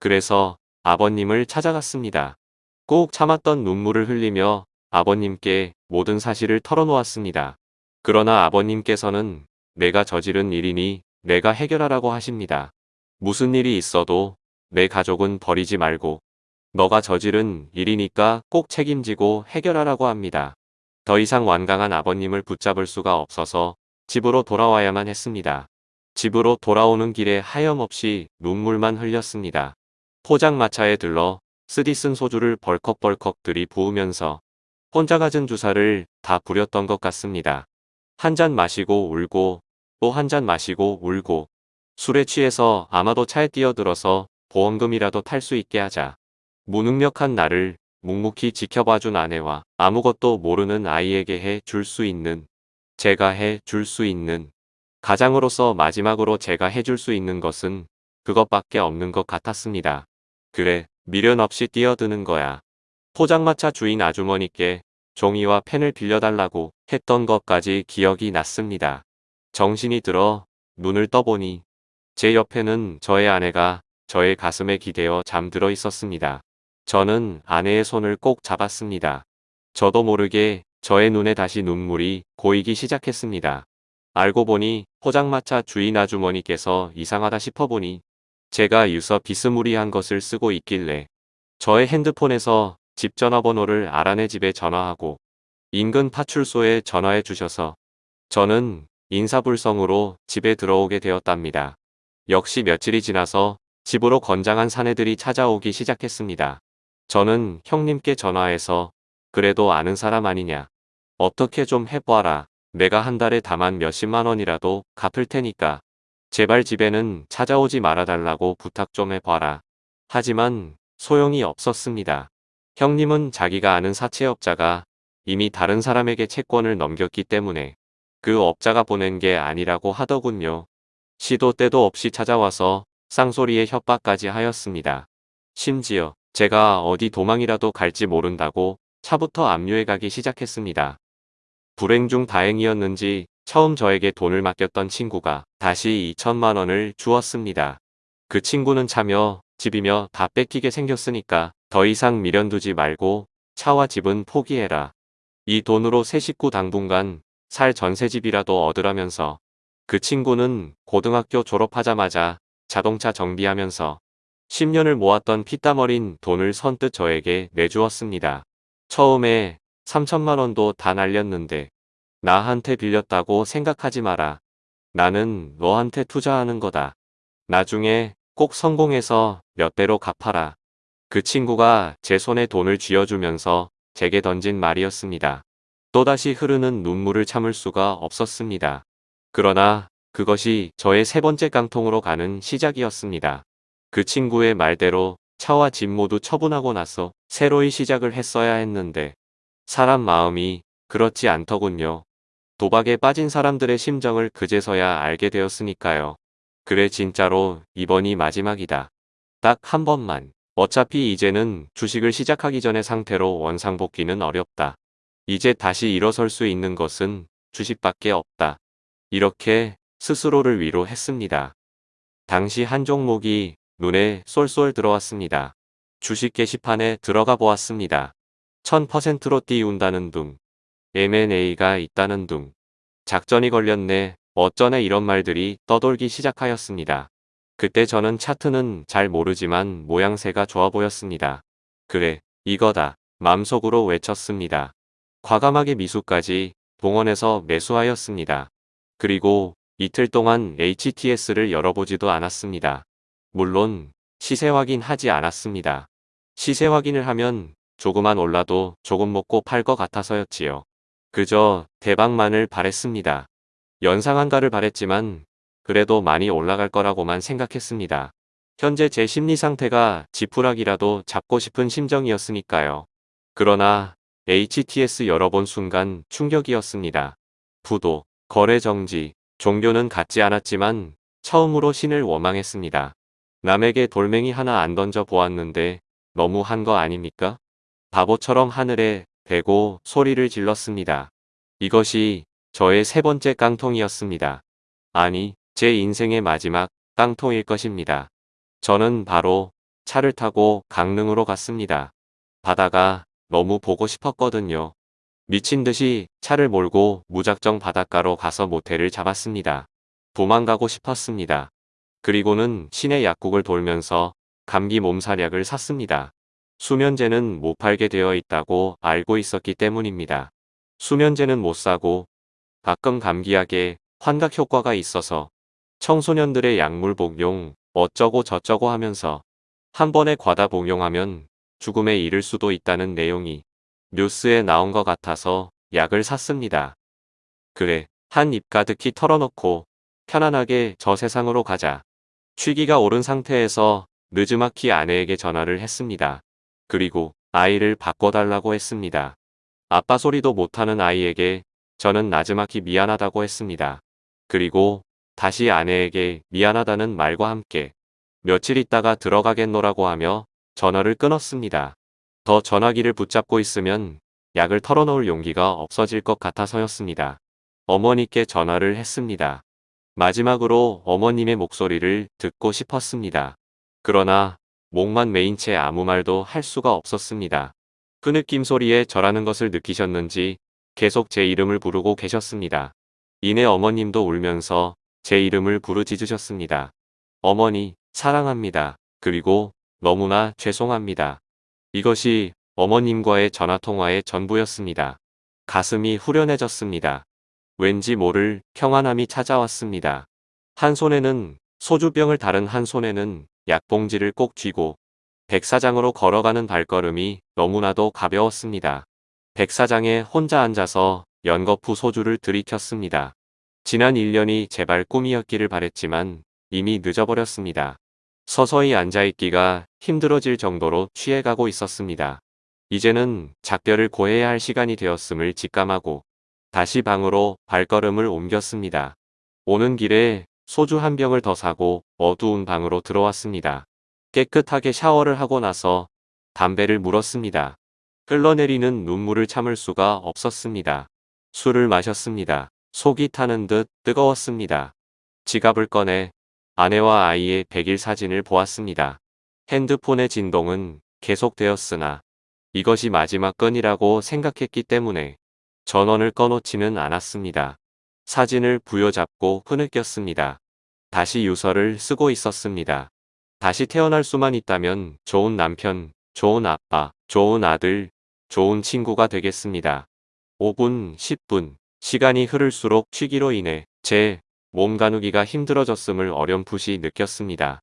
그래서 아버님을 찾아갔습니다. 꼭 참았던 눈물을 흘리며 아버님께 모든 사실을 털어놓았습니다. 그러나 아버님께서는 내가 저지른 일이니 내가 해결하라고 하십니다. 무슨 일이 있어도 내 가족은 버리지 말고 너가 저지른 일이니까 꼭 책임지고 해결하라고 합니다. 더 이상 완강한 아버님을 붙잡을 수가 없어서 집으로 돌아와야만 했습니다. 집으로 돌아오는 길에 하염없이 눈물만 흘렸습니다. 포장마차에 들러 쓰디 쓴 소주를 벌컥벌컥 들이부으면서 혼자 가진 주사를 다 부렸던 것 같습니다. 한 잔 마시고 울고 또 한 잔 마시고 울고 술에 취해서 아마도 차에 뛰어들어서 보험금이라도 탈 수 있게 하자. 무능력한 나를 묵묵히 지켜봐준 아내와 아무것도 모르는 아이에게 해 줄 수 있는 제가 해 줄 수 있는 가장으로서 마지막으로 제가 해줄 수 있는 것은 그것밖에 없는 것 같았습니다. 그래 미련 없이 뛰어드는 거야. 포장마차 주인 아주머니께 종이와 펜을 빌려달라고 했던 것까지 기억이 났습니다. 정신이 들어 눈을 떠보니 제 옆에는 저의 아내가 저의 가슴에 기대어 잠들어 있었습니다. 저는 아내의 손을 꼭 잡았습니다. 저도 모르게 저의 눈에 다시 눈물이 고이기 시작했습니다. 알고 보니 포장마차 주인 아주머니께서 이상하다 싶어보니 제가 유서 비스무리한 것을 쓰고 있길래 저의 핸드폰에서 집 전화번호를 알아내 집에 전화하고 인근 파출소에 전화해 주셔서 저는 인사불성으로 집에 들어오게 되었답니다. 역시 며칠이 지나서 집으로 건장한 사내들이 찾아오기 시작했습니다. 저는 형님께 전화해서 그래도 아는 사람 아니냐. 어떻게 좀 해봐라. 내가 한 달에 다만 몇십만 원이라도 갚을 테니까 제발 집에는 찾아오지 말아달라고 부탁 좀 해봐라. 하지만 소용이 없었습니다. 형님은 자기가 아는 사채업자가 이미 다른 사람에게 채권을 넘겼기 때문에 그 업자가 보낸 게 아니라고 하더군요. 시도 때도 없이 찾아와서 쌍소리에 협박까지 하였습니다. 심지어 제가 어디 도망이라도 갈지 모른다고 차부터 압류해 가기 시작했습니다. 불행 중 다행이었는지 처음 저에게 돈을 맡겼던 친구가 다시 2천만 원을 주었습니다. 그 친구는 차며 집이며 다 뺏기게 생겼으니까 더 이상 미련 두지 말고 차와 집은 포기해라. 이 돈으로 새 식구 당분간 살 전세집이라도 얻으라면서 그 친구는 고등학교 졸업하자마자 자동차 정비하면서 10년을 모았던 피땀 어린 돈을 선뜻 저에게 내주었습니다. 처음에 3천만 원도 다 날렸는데 나한테 빌렸다고 생각하지 마라. 나는 너한테 투자하는 거다. 나중에 꼭 성공해서 몇 배로 갚아라. 그 친구가 제 손에 돈을 쥐어주면서 제게 던진 말이었습니다. 또다시 흐르는 눈물을 참을 수가 없었습니다. 그러나 그것이 저의 세 번째 깡통으로 가는 시작이었습니다. 그 친구의 말대로 차와 집 모두 처분하고 나서 새로이 시작을 했어야 했는데 사람 마음이 그렇지 않더군요. 도박에 빠진 사람들의 심정을 그제서야 알게 되었으니까요. 그래 진짜로 이번이 마지막이다. 딱 한 번만. 어차피 이제는 주식을 시작하기 전의 상태로 원상복귀는 어렵다. 이제 다시 일어설 수 있는 것은 주식밖에 없다. 이렇게 스스로를 위로했습니다. 당시 한 종목이 눈에 쏠쏠 들어왔습니다. 주식 게시판에 들어가 보았습니다. 1000%로 띄운다는 둥. M&A가 있다는 둥. 작전이 걸렸네. 어쩌네 이런 말들이 떠돌기 시작하였습니다. 그때 저는 차트는 잘 모르지만 모양새가 좋아 보였습니다. 그래, 이거다. 맘속으로 외쳤습니다. 과감하게 미수까지 동원해서 매수하였습니다. 그리고 이틀 동안 HTS를 열어보지도 않았습니다. 물론 시세 확인하지 않았습니다. 시세 확인을 하면 조금만 올라도 조금 먹고 팔 것 같아서였지요. 그저 대박만을 바랬습니다. 연상한가를 바랬지만 그래도 많이 올라갈 거라고만 생각했습니다. 현재 제 심리 상태가 지푸라기라도 잡고 싶은 심정이었으니까요. 그러나 HTS 열어본 순간 충격이었습니다. 부도, 거래 정지, 종교는 갖지 않았지만 처음으로 신을 원망했습니다. 남에게 돌멩이 하나 안 던져 보았는데 너무 한 거 아닙니까? 바보처럼 하늘에 대고 소리를 질렀습니다. 이것이 저의 세 번째 깡통이었습니다. 아니, 제 인생의 마지막 깡통일 것입니다. 저는 바로 차를 타고 강릉으로 갔습니다. 바다가 너무 보고 싶었거든요. 미친 듯이 차를 몰고 무작정 바닷가로 가서 모텔을 잡았습니다. 도망가고 싶었습니다. 그리고는 시내 약국을 돌면서 감기 몸살약을 샀습니다. 수면제는 못 팔게 되어 있다고 알고 있었기 때문입니다. 수면제는 못 사고 가끔 감기약에 환각 효과가 있어서 청소년들의 약물 복용 어쩌고 저쩌고 하면서 한 번에 과다 복용하면 죽음에 이를 수도 있다는 내용이 뉴스에 나온 것 같아서 약을 샀습니다. 그래, 한 입 가득히 털어놓고 편안하게 저 세상으로 가자. 취기가 오른 상태에서 느즈마키 아내에게 전화를 했습니다. 그리고 아이를 바꿔달라고 했습니다. 아빠 소리도 못하는 아이에게 저는 나즈마키 미안하다고 했습니다. 그리고 다시 아내에게 미안하다는 말과 함께 며칠 있다가 들어가겠노라고 하며 전화를 끊었습니다. 더 전화기를 붙잡고 있으면 약을 털어놓을 용기가 없어질 것 같아서였습니다. 어머니께 전화를 했습니다. 마지막으로 어머님의 목소리를 듣고 싶었습니다. 그러나 목만 메인 채 아무 말도 할 수가 없었습니다. 그 느낌 소리에 저라는 것을 느끼셨는지 계속 제 이름을 부르고 계셨습니다. 이내 어머님도 울면서 제 이름을 부르짖으셨습니다. 어머니, 사랑합니다. 그리고 너무나 죄송합니다. 이것이 어머님과의 전화통화의 전부였습니다. 가슴이 후련해졌습니다. 왠지 모를 평안함이 찾아왔습니다. 한 손에는 소주병을 다른 한 손에는 약봉지를 꼭 쥐고 백사장으로 걸어가는 발걸음이 너무나도 가벼웠습니다. 백사장에 혼자 앉아서 연거푸 소주를 들이켰습니다. 지난 1년이 제발 꿈이었기를 바랬지만 이미 늦어버렸습니다. 서서히 앉아있기가 힘들어질 정도로 취해가고 있었습니다. 이제는 작별을 고해야 할 시간이 되었음을 직감하고 다시 방으로 발걸음을 옮겼습니다. 오는 길에 소주 한 병을 더 사고 어두운 방으로 들어왔습니다. 깨끗하게 샤워를 하고 나서 담배를 물었습니다. 흘러내리는 눈물을 참을 수가 없었습니다. 술을 마셨습니다. 속이 타는 듯 뜨거웠습니다. 지갑을 꺼내 아내와 아이의 백일 사진을 보았습니다. 핸드폰의 진동은 계속되었으나 이것이 마지막 건이라고 생각했기 때문에 전원을 꺼놓지는 않았습니다. 사진을 부여잡고 흐느꼈습니다. 다시 유서를 쓰고 있었습니다. 다시 태어날 수만 있다면 좋은 남편, 좋은 아빠, 좋은 아들, 좋은 친구가 되겠습니다. 5분, 10분, 시간이 흐를수록 취기로 인해 제 몸 가누기가 힘들어졌음을 어렴풋이 느꼈습니다.